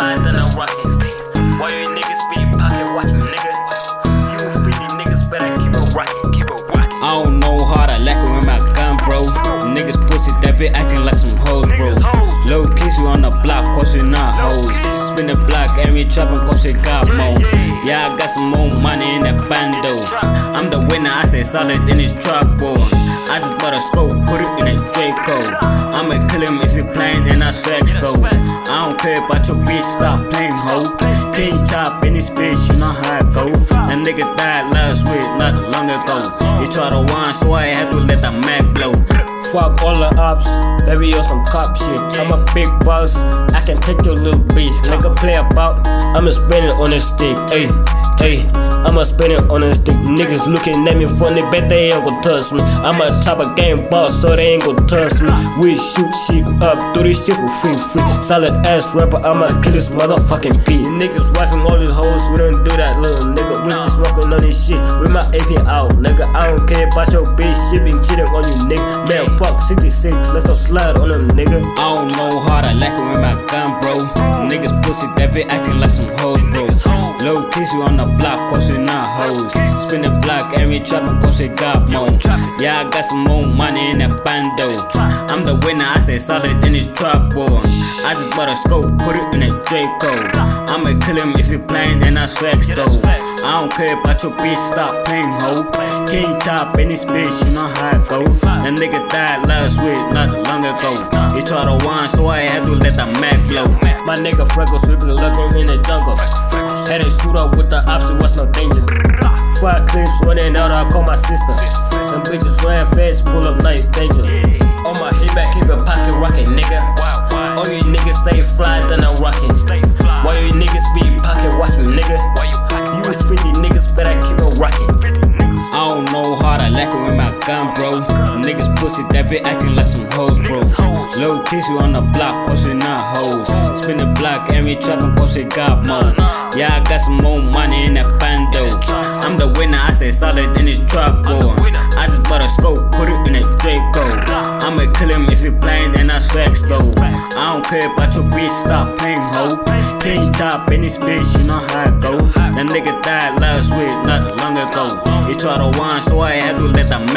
than a rocket. Why you niggas be pocket watching, nigga? You 50 niggas better keep keep. I don't know how to lack it with my gun, bro. Niggas pussy that be acting like some hoes, bro. Low keys, we on the block, cause we not hoes. Spin the block and we trapping cause we got more. Yeah, I got some more money in that bando. I'm the winner, I say solid in this trap, bro. I just bought a scope, put it in a Draco. I'ma kill him if he playin' and I sex though. I don't care about your bitch, stop playing hoe. King chop in this bitch, you know how I go. That nigga died last week, not long ago. He tried to whine, so I had to let the Mac blow. Fuck all the ops, baby on some cop shit. I'm a big boss, I can take your little bitch. Nigga play about, I'ma spin it on this stick. Ayy, ayy, I'ma spin it on this stick. Niggas looking at me funny, bet they ain't gon' touch me. I'm a top of game boss, so they ain't gon' touch me. We shoot shit up, do this shit for free, free. Solid ass rapper, I'ma kill this motherfucking beat. Niggas wifing all these hoes, we don't do that little nigga. We be smoking on this shit with my AP out, nigga. I don't care about your bitch, she been cheating on you, nigga. Man, fuck 66, let's go slide on them, nigga. I don't know how to lack it with my gun, bro. Niggas pussy that be acting like some hoes, bro. Low kiss you on the block, cause. Spin the we we. Yeah, I got some more money in that bando. I'm the winner, I say solid in this boy. I just bought a scope, put it in a Draco. I'ma kill him if he playin' and I sex though. I don't care about your bitch, stop playing hoe. King chop in this bitch, you know how I go. That nigga died last week, not long ago. He tried to whine, so I had to let the Mac blow. My nigga Freckle sweeping looking in the jungle. Had to shoot up with the ops, it was no danger. Five clips running out, I call my sister. Them bitches ran fast, pull up nice danger. On my hip back, keep a pocket rocket, nigga. All you niggas stay fly, then I'm rockin'. Why you niggas be pocket watching, nigga? You 50 niggas better keep it rockin'. I don't know how to lack it with my gun, bro. Niggas pussy that be acting like some hoes, bro. Low kiss you on the block, we not hoes. Spin the block and we trapping cause we got more. Yeah, I got some more money in that bando. I'm the winner, I say solid in this trap, boy. I just bought a scope, put it in a Draco. I'ma kill him if he playin' and I sex though. I don't care about your bitch, stop playing hoe. King top in this bitch, you know how I go. That nigga died last week, not long ago. He tried to whine, so I had to let blow.